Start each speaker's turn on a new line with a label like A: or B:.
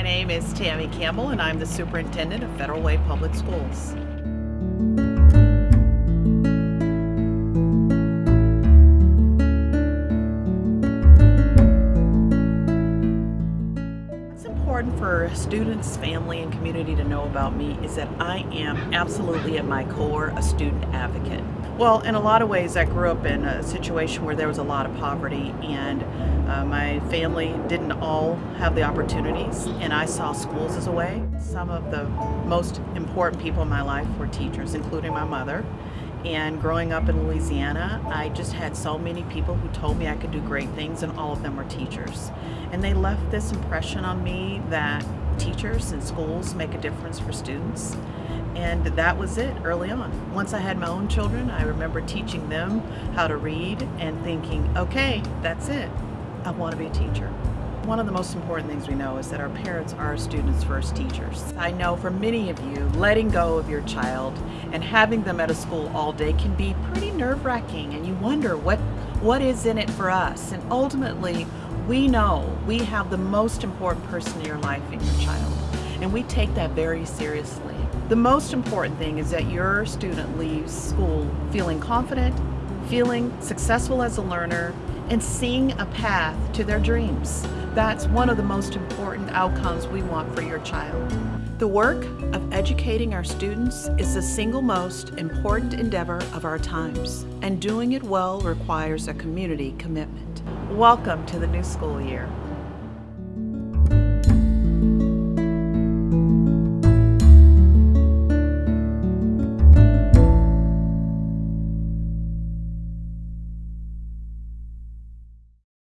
A: My name is Tammy Campbell and I'm the Superintendent of Federal Way Public Schools. Important for students, family, and community to know about me is that I am absolutely at my core a student advocate. Well, in a lot of ways, I grew up in a situation where there was a lot of poverty, and uh, my family didn't all have the opportunities, and I saw schools as a way. Some of the most important people in my life were teachers, including my mother. And growing up in Louisiana, I just had so many people who told me I could do great things, and all of them were teachers. And they left this impression on me that teachers and schools make a difference for students. And that was it early on. Once I had my own children, I remember teaching them how to read and thinking, okay, that's it. I want to be a teacher. One of the most important things we know is that our parents are our students' first teachers. I know for many of you, letting go of your child and having them at a school all day can be pretty nerve-wracking and you wonder what, what is in it for us. And ultimately, we know we have the most important person in your life in your child and we take that very seriously. The most important thing is that your student leaves school feeling confident, feeling successful as a learner, and seeing a path to their dreams. That's one of the most important outcomes we want for your child. The work of educating our students is the single most important endeavor of our times, and doing it well requires a community commitment. Welcome to the new school year.